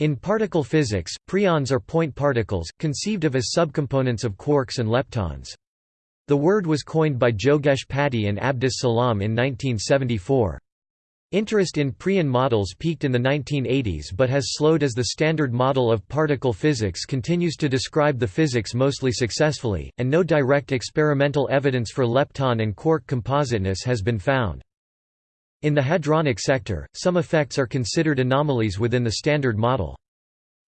In particle physics, preons are point particles, conceived of as subcomponents of quarks and leptons. The word was coined by Jogesh Pati and Abdus Salam in 1974. Interest in preon models peaked in the 1980s but has slowed as the standard model of particle physics continues to describe the physics mostly successfully, and no direct experimental evidence for lepton and quark compositeness has been found. In the hadronic sector, some effects are considered anomalies within the Standard Model.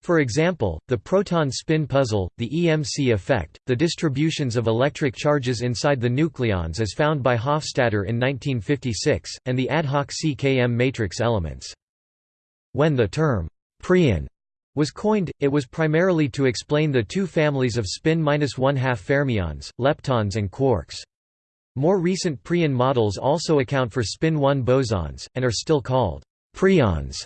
For example, the proton spin puzzle, the EMC effect, the distributions of electric charges inside the nucleons as found by Hofstadter in 1956, and the ad hoc CKM matrix elements. When the term preon was coined, it was primarily to explain the two families of spin-1/2 fermions, leptons and quarks. More recent preon models also account for spin-1 bosons, and are still called preons.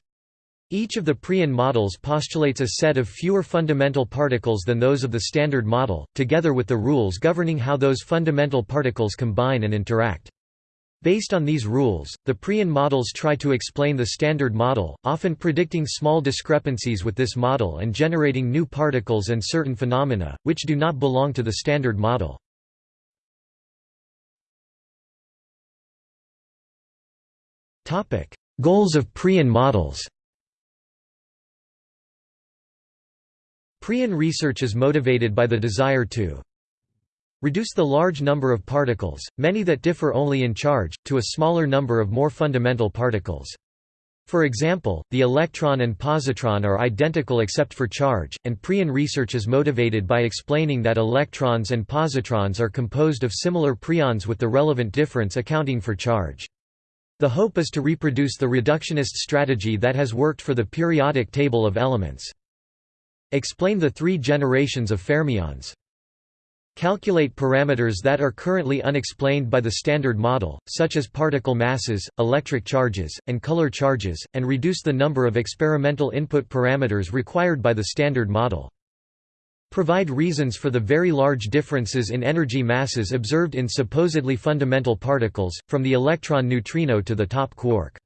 Each of the preon models postulates a set of fewer fundamental particles than those of the Standard Model, together with the rules governing how those fundamental particles combine and interact. Based on these rules, the preon models try to explain the Standard Model, often predicting small discrepancies with this model and generating new particles and certain phenomena, which do not belong to the Standard Model. Goals of Preon models Preon research is motivated by the desire to reduce the large number of particles, many that differ only in charge, to a smaller number of more fundamental particles. For example, the electron and positron are identical except for charge, and Preon research is motivated by explaining that electrons and positrons are composed of similar preons with the relevant difference accounting for charge. The hope is to reproduce the reductionist strategy that has worked for the periodic table of elements. Explain the three generations of fermions. Calculate parameters that are currently unexplained by the Standard Model, such as particle masses, electric charges, and color charges, and reduce the number of experimental input parameters required by the Standard Model. Provide reasons for the very large differences in energy masses observed in supposedly fundamental particles, from the electron neutrino to the top quark.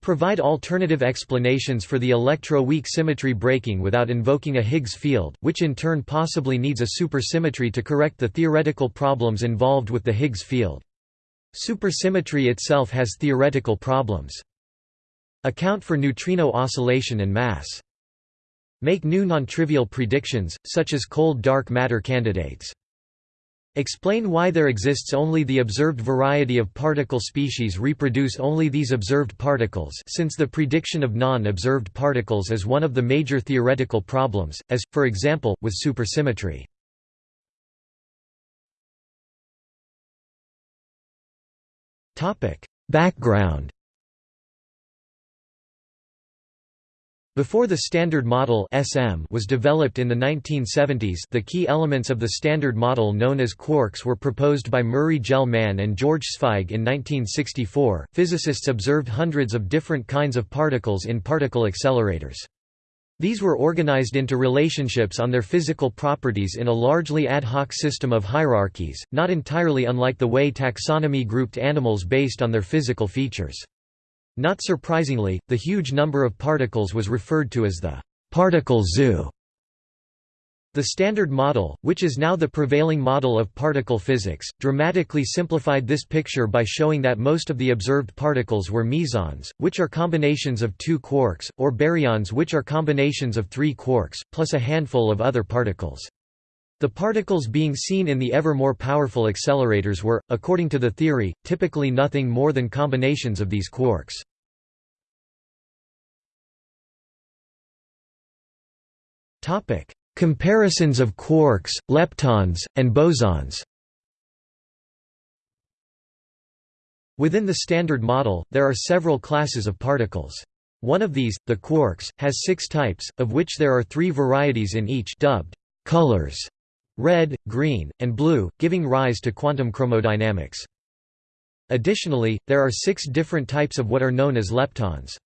Provide alternative explanations for the electro-weak symmetry breaking without invoking a Higgs field, which in turn possibly needs a supersymmetry to correct the theoretical problems involved with the Higgs field. Supersymmetry itself has theoretical problems. Account for neutrino oscillation and mass. Make new non-trivial predictions, such as cold dark matter candidates. Explain why there exists only the observed variety of particle species reproduce only these observed particles since the prediction of non-observed particles is one of the major theoretical problems, as, for example, with supersymmetry. Background Before the Standard Model (SM) was developed in the 1970s, the key elements of the Standard Model known as quarks were proposed by Murray Gell-Mann and George Zweig in 1964. Physicists observed hundreds of different kinds of particles in particle accelerators. These were organized into relationships on their physical properties in a largely ad hoc system of hierarchies, not entirely unlike the way taxonomy grouped animals based on their physical features. Not surprisingly, the huge number of particles was referred to as the particle zoo. The Standard Model, which is now the prevailing model of particle physics, dramatically simplified this picture by showing that most of the observed particles were mesons, which are combinations of two quarks, or baryons which are combinations of three quarks, plus a handful of other particles. The particles being seen in the ever more powerful accelerators were, according to the theory, typically nothing more than combinations of these quarks. Comparisons of quarks, leptons, and bosons Within the Standard Model, there are several classes of particles. One of these, the quarks, has six types, of which there are three varieties in each dubbed colors red, green, and blue, giving rise to quantum chromodynamics. Additionally, there are six different types of what are known as leptons.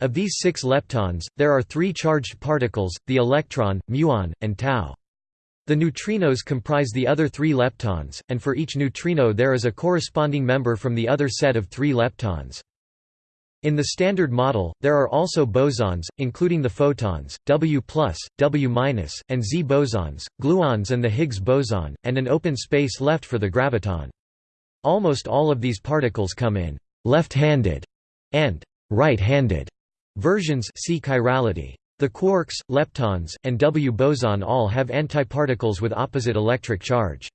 Of these six leptons, there are three charged particles, the electron, muon, and tau. The neutrinos comprise the other three leptons, and for each neutrino there is a corresponding member from the other set of three leptons. In the Standard Model, there are also bosons, including the photons, W+, W-, and Z bosons, gluons and the Higgs boson, and an open space left for the graviton. Almost all of these particles come in left-handed and right-handed versions see chirality. The quarks, leptons, and W boson all have antiparticles with opposite electric charge.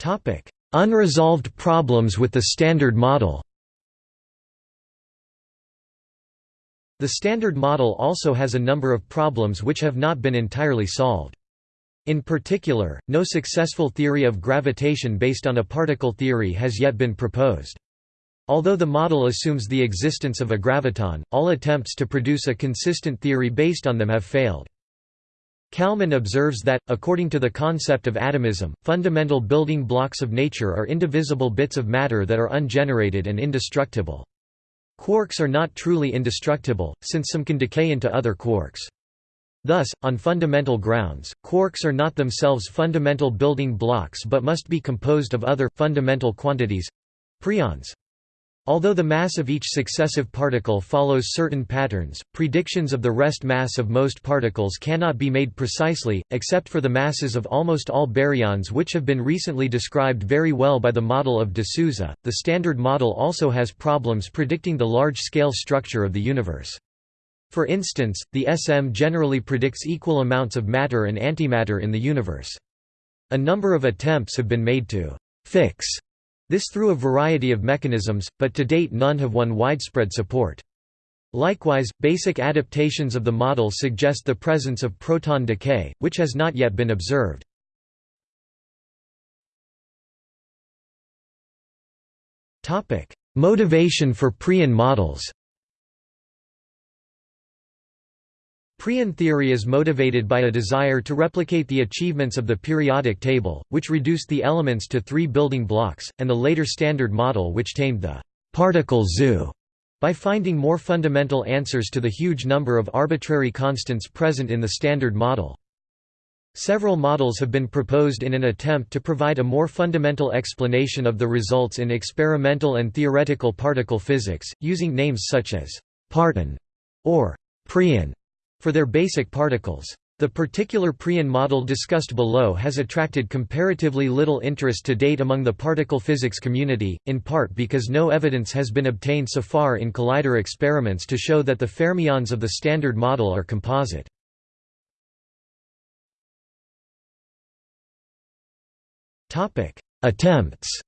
Topic: Unresolved problems with the Standard Model The Standard Model also has a number of problems which have not been entirely solved. In particular, no successful theory of gravitation based on a particle theory has yet been proposed. Although the model assumes the existence of a graviton, all attempts to produce a consistent theory based on them have failed. Kalman observes that, according to the concept of atomism, fundamental building blocks of nature are indivisible bits of matter that are ungenerated and indestructible. Quarks are not truly indestructible, since some can decay into other quarks. Thus, on fundamental grounds, quarks are not themselves fundamental building blocks but must be composed of other, fundamental quantities—preons. Although the mass of each successive particle follows certain patterns, predictions of the rest mass of most particles cannot be made precisely, except for the masses of almost all baryons which have been recently described very well by the model of de Souza. The Standard Model also has problems predicting the large-scale structure of the universe. For instance, the SM generally predicts equal amounts of matter and antimatter in the universe. A number of attempts have been made to «fix» This through a variety of mechanisms, but to date none have won widespread support. Likewise, basic adaptations of the model suggest the presence of proton decay, which has not yet been observed. Motivation for preon models Preon theory is motivated by a desire to replicate the achievements of the periodic table, which reduced the elements to three building blocks, and the later Standard Model which tamed the «particle zoo» by finding more fundamental answers to the huge number of arbitrary constants present in the Standard Model. Several models have been proposed in an attempt to provide a more fundamental explanation of the results in experimental and theoretical particle physics, using names such as «parton» or «preon» for their basic particles. The particular preon model discussed below has attracted comparatively little interest to date among the particle physics community, in part because no evidence has been obtained so far in collider experiments to show that the fermions of the Standard Model are composite. Attempts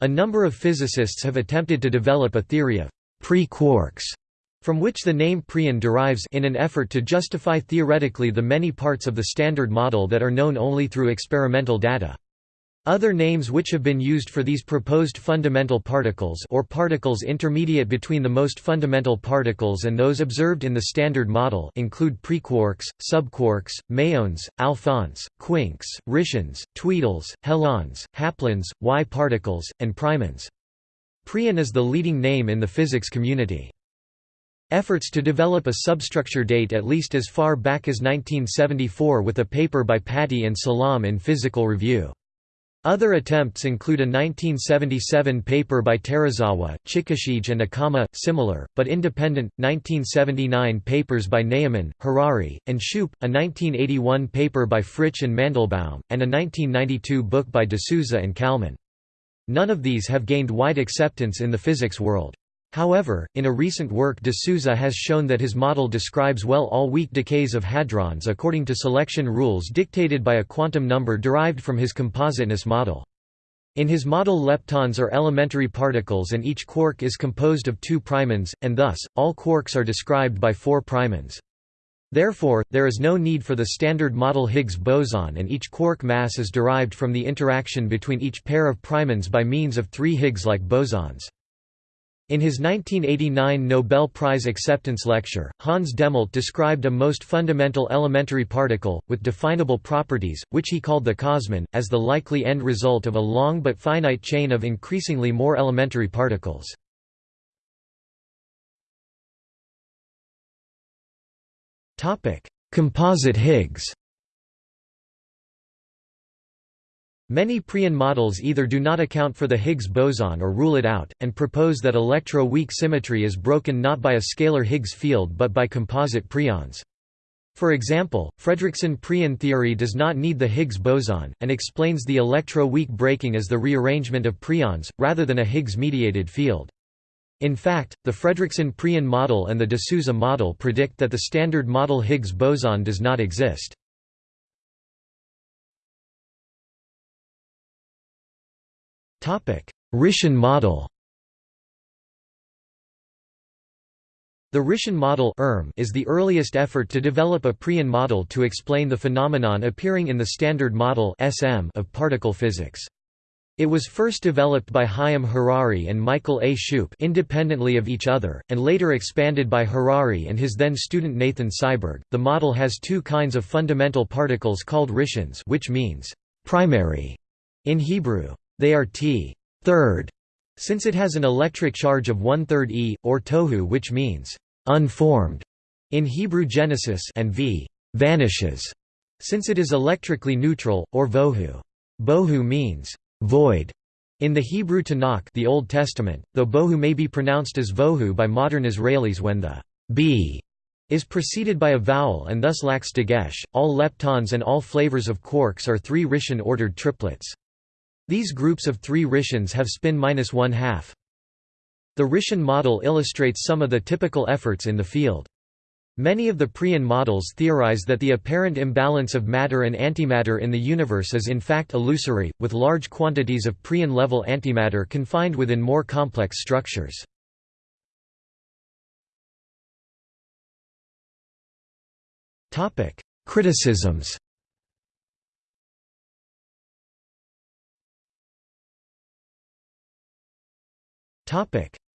A number of physicists have attempted to develop a theory of pre-quarks from which the name preon derives in an effort to justify theoretically the many parts of the Standard Model that are known only through experimental data. Other names which have been used for these proposed fundamental particles or particles intermediate between the most fundamental particles and those observed in the Standard Model include prequarks, subquarks, mesons, alphons, quinks, rishons, tweedles, helons, haplons, Y-particles, and primons. Preon is the leading name in the physics community. Efforts to develop a substructure date at least as far back as 1974 with a paper by Pati and Salam in Physical Review. Other attempts include a 1977 paper by Terazawa, Chikashige and Akama, similar, but independent, 1979 papers by Ne'eman, Harari, and Shupe, a 1981 paper by Fritzsch and Mandelbaum, and a 1992 book by de Souza and Kalman. None of these have gained wide acceptance in the physics world. However, in a recent work de Souza has shown that his model describes well all weak decays of hadrons according to selection rules dictated by a quantum number derived from his compositeness model. In his model leptons are elementary particles and each quark is composed of two primons, and thus, all quarks are described by four primons. Therefore, there is no need for the standard model Higgs boson and each quark mass is derived from the interaction between each pair of primons by means of three Higgs-like bosons. In his 1989 Nobel Prize acceptance lecture, Hans Dehmelt described a most fundamental elementary particle, with definable properties, which he called the cosmon, as the likely end result of a long but finite chain of increasingly more elementary particles. Composite Higgs Many Preon models either do not account for the Higgs boson or rule it out, and propose that electro-weak symmetry is broken not by a scalar Higgs field but by composite preons. For example, Fredriksson Preon theory does not need the Higgs boson, and explains the electro-weak breaking as the rearrangement of preons, rather than a Higgs-mediated field. In fact, the Fredriksson Preon model and the de Souza model predict that the standard model Higgs boson does not exist. Rishon model The Rishon model ERM is the earliest effort to develop a Preon model to explain the phenomenon appearing in the Standard Model of particle physics. It was first developed by Chaim Harari and Michael A. Shupe independently of each other, and later expanded by Harari and his then student Nathan Seiberg. The model has two kinds of fundamental particles called rishons, which means primary in Hebrew. They are t third, since it has an electric charge of one-third e, or tohu which means unformed in Hebrew Genesis and v vanishes, since it is electrically neutral, or vohu. Bohu means void in the Hebrew Tanakh the Old Testament, though bohu may be pronounced as vohu by modern Israelis when the b is preceded by a vowel and thus lacks dagesh. All leptons and all flavors of quarks are three Rishon ordered triplets. These groups of three Rishons have spin minus one half. The Rishon model illustrates some of the typical efforts in the field. Many of the Preon models theorize that the apparent imbalance of matter and antimatter in the universe is in fact illusory, with large quantities of Preon-level antimatter confined within more complex structures. Criticisms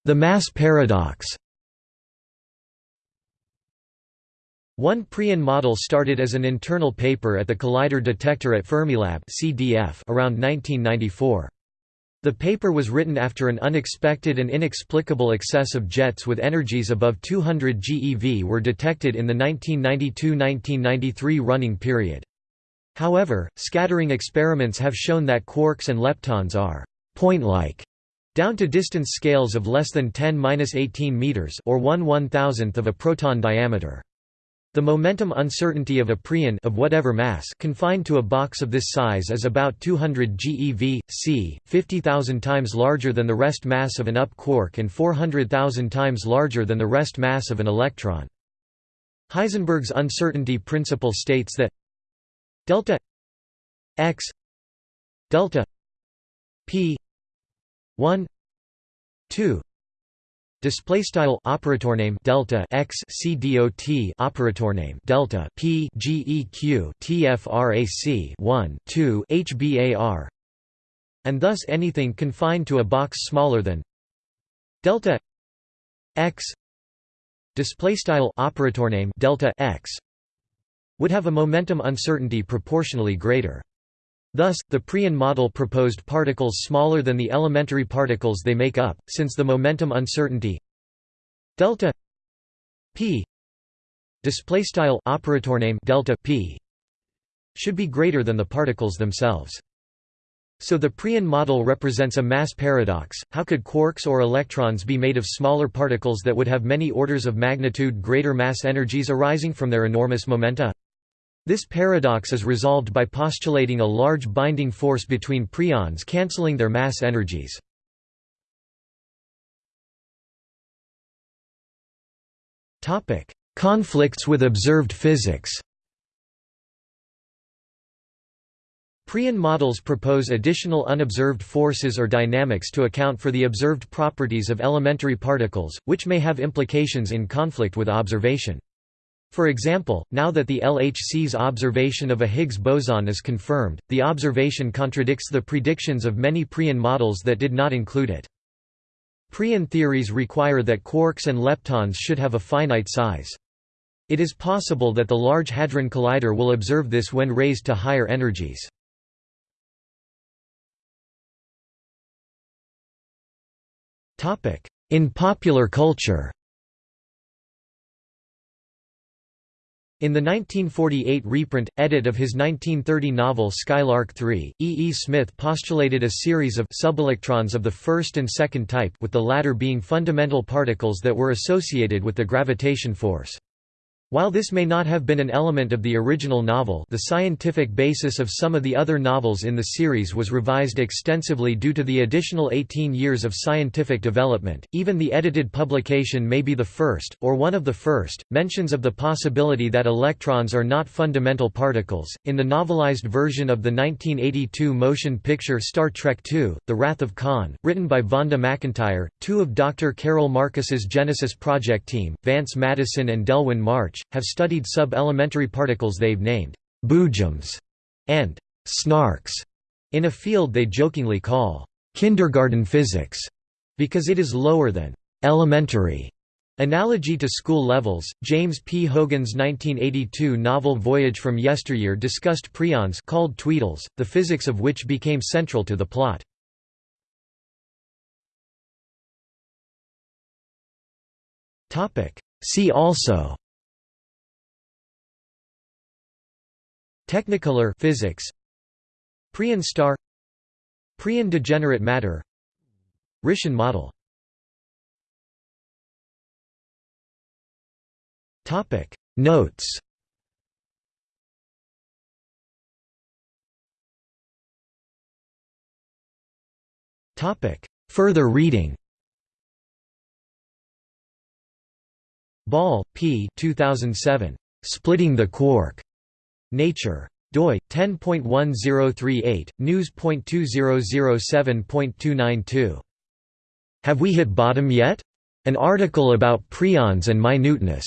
The mass paradox One Preon model started as an internal paper at the Collider Detector at Fermilab around 1994. The paper was written after an unexpected and inexplicable excess of jets with energies above 200 GeV were detected in the 1992–1993 running period. However, scattering experiments have shown that quarks and leptons are point-like down to distance scales of less than 10-18 meters or 1 1,000th of a proton diameter. The momentum uncertainty of a preon of whatever mass confined to a box of this size is about 200 GeV, c, 50,000 times larger than the rest mass of an up quark and 400,000 times larger than the rest mass of an electron. Heisenberg's uncertainty principle states that delta x delta p 1 2 display style operator name delta x c dot operator name delta p geq tfrac 1 2 hbar and thus anything confined to a box smaller than delta x. Display style operator name delta x. Would have a momentum uncertainty proportionally greater Thus, the Preon model proposed particles smaller than the elementary particles they make up, since the momentum uncertainty delta p displaystyle operator name delta p should be greater than the particles themselves. So the Preon model represents a mass paradox. How could quarks or electrons be made of smaller particles that would have many orders of magnitude greater mass energies arising from their enormous momenta? This paradox is resolved by postulating a large binding force between preons cancelling their mass energies. Conflicts with observed physics Prion models propose additional unobserved forces or dynamics to account for the observed properties of elementary particles, which may have implications in conflict with observation. For example, now that the LHC's observation of a Higgs boson is confirmed, the observation contradicts the predictions of many Preon models that did not include it. Preon theories require that quarks and leptons should have a finite size. It is possible that the Large Hadron Collider will observe this when raised to higher energies. In popular culture In the 1948 reprint, edit of his 1930 novel Skylark 3, E. E. Smith postulated a series of subelectrons of the first and second type with the latter being fundamental particles that were associated with the gravitation force. While this may not have been an element of the original novel the scientific basis of some of the other novels in the series was revised extensively due to the additional 18 years of scientific development, even the edited publication may be the first, or one of the first, mentions of the possibility that electrons are not fundamental particles. In the novelized version of the 1982 motion picture Star Trek II, The Wrath of Khan, written by Vonda McIntyre, two of Dr. Carol Marcus's Genesis project team, Vance Madison and Delwyn March, have studied sub-elementary particles they've named «boojums» and «snarks» in a field they jokingly call «kindergarten physics» because it is lower than «elementary» Analogy to school levels, James P. Hogan's 1982 novel Voyage from Yesteryear discussed preons called tweedles, the physics of which became central to the plot. See also Technicolor physics. Preon star. Preon degenerate matter. Rishon model. Topic. Notes. Topic. Further reading. Ball, P. 2007. Splitting the Quark. Nature. doi 10.1038 news.2007.292 Have we hit bottom yet? An article about preons and minuteness